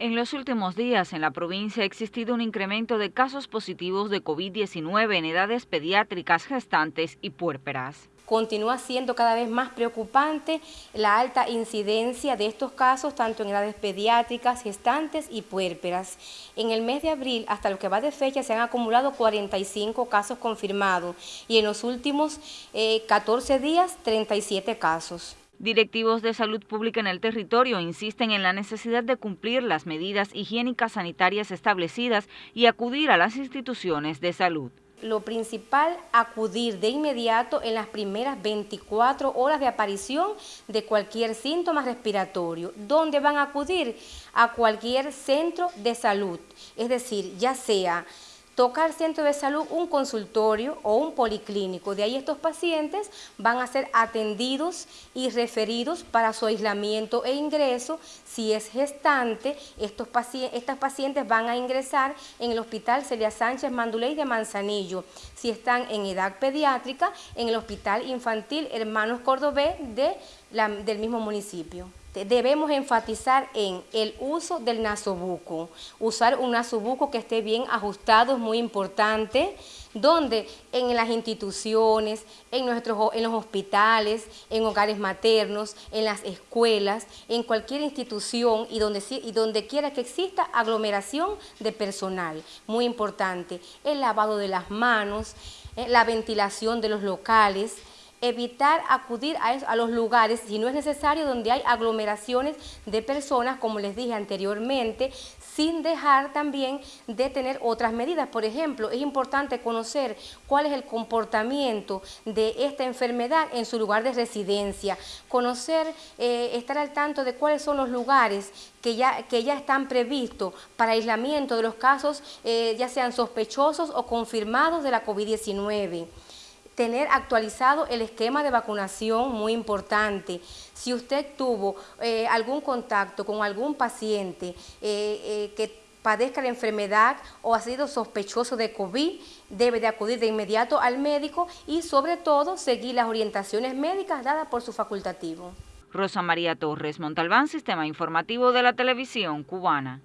En los últimos días en la provincia ha existido un incremento de casos positivos de COVID-19 en edades pediátricas, gestantes y puérperas. Continúa siendo cada vez más preocupante la alta incidencia de estos casos tanto en edades pediátricas, gestantes y puérperas. En el mes de abril, hasta lo que va de fecha, se han acumulado 45 casos confirmados y en los últimos 14 eh, días, 37 casos. Directivos de salud pública en el territorio insisten en la necesidad de cumplir las medidas higiénicas sanitarias establecidas y acudir a las instituciones de salud. Lo principal, acudir de inmediato en las primeras 24 horas de aparición de cualquier síntoma respiratorio. ¿Dónde van a acudir? A cualquier centro de salud, es decir, ya sea tocar centro de salud un consultorio o un policlínico. De ahí estos pacientes van a ser atendidos y referidos para su aislamiento e ingreso. Si es gestante, estos estas pacientes van a ingresar en el Hospital Celia Sánchez Manduley de Manzanillo. Si están en edad pediátrica, en el Hospital Infantil Hermanos Cordobés de del mismo municipio debemos enfatizar en el uso del nasobuco. Usar un nasobuco que esté bien ajustado es muy importante, donde en las instituciones, en, nuestros, en los hospitales, en hogares maternos, en las escuelas, en cualquier institución y donde, y donde quiera que exista aglomeración de personal. Muy importante, el lavado de las manos, eh, la ventilación de los locales, evitar acudir a, los lugares, si no es necesario, donde hay aglomeraciones de personas, como les dije anteriormente, sin dejar también de tener otras medidas. Por ejemplo, es importante conocer cuál es el comportamiento de esta enfermedad en su lugar de residencia, conocer, eh, estar al tanto de cuáles son los lugares que ya, que ya están previstos para aislamiento de los casos, eh, ya sean sospechosos o confirmados de la COVID-19 tener actualizado el esquema de vacunación, muy importante. Si usted tuvo eh, algún contacto con algún paciente eh, eh, que padezca la enfermedad o ha sido sospechoso de COVID, debe de acudir de inmediato al médico y sobre todo seguir las orientaciones médicas dadas por su facultativo. Rosa María Torres Montalbán, Sistema Informativo de la Televisión Cubana.